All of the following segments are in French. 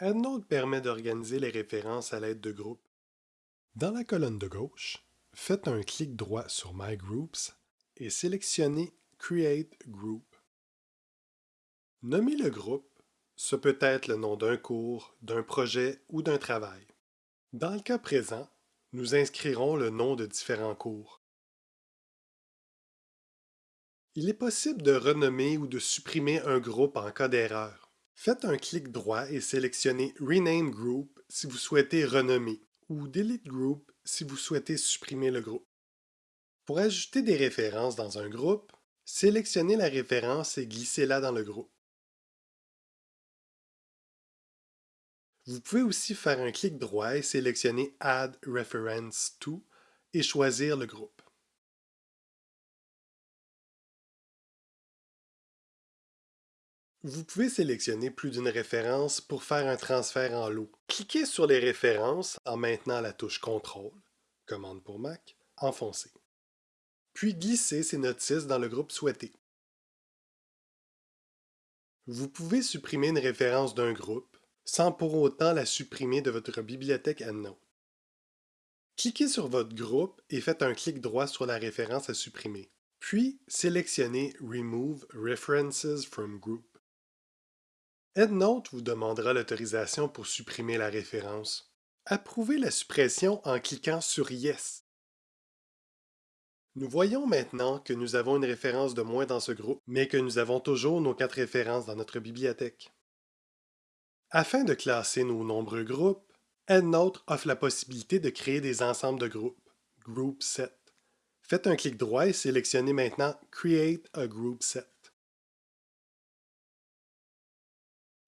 EndNote permet d'organiser les références à l'aide de groupes. Dans la colonne de gauche, faites un clic droit sur My Groups et sélectionnez Create Group. Nommez le groupe, ce peut être le nom d'un cours, d'un projet ou d'un travail. Dans le cas présent, nous inscrirons le nom de différents cours. Il est possible de renommer ou de supprimer un groupe en cas d'erreur. Faites un clic droit et sélectionnez Rename Group si vous souhaitez renommer ou Delete Group si vous souhaitez supprimer le groupe. Pour ajouter des références dans un groupe, sélectionnez la référence et glissez-la dans le groupe. Vous pouvez aussi faire un clic droit et sélectionner Add Reference to et choisir le groupe. Vous pouvez sélectionner plus d'une référence pour faire un transfert en lot. Cliquez sur les références en maintenant la touche CTRL, commande pour Mac, enfoncé. Puis glissez ces notices dans le groupe souhaité. Vous pouvez supprimer une référence d'un groupe sans pour autant la supprimer de votre bibliothèque EndNote. Cliquez sur votre groupe et faites un clic droit sur la référence à supprimer. Puis sélectionnez Remove References from Group. EndNote vous demandera l'autorisation pour supprimer la référence. Approuvez la suppression en cliquant sur Yes. Nous voyons maintenant que nous avons une référence de moins dans ce groupe, mais que nous avons toujours nos quatre références dans notre bibliothèque. Afin de classer nos nombreux groupes, EndNote offre la possibilité de créer des ensembles de groupes, Group Set. Faites un clic droit et sélectionnez maintenant Create a Group Set.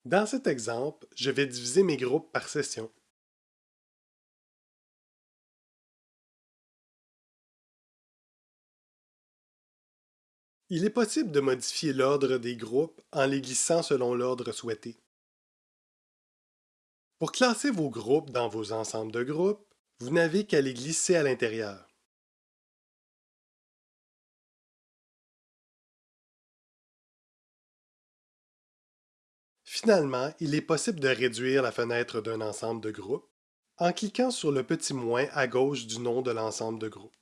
Dans cet exemple, je vais diviser mes groupes par session. Il est possible de modifier l'ordre des groupes en les glissant selon l'ordre souhaité. Pour classer vos groupes dans vos ensembles de groupes, vous n'avez qu'à les glisser à l'intérieur. Finalement, il est possible de réduire la fenêtre d'un ensemble de groupes en cliquant sur le petit moins à gauche du nom de l'ensemble de groupes.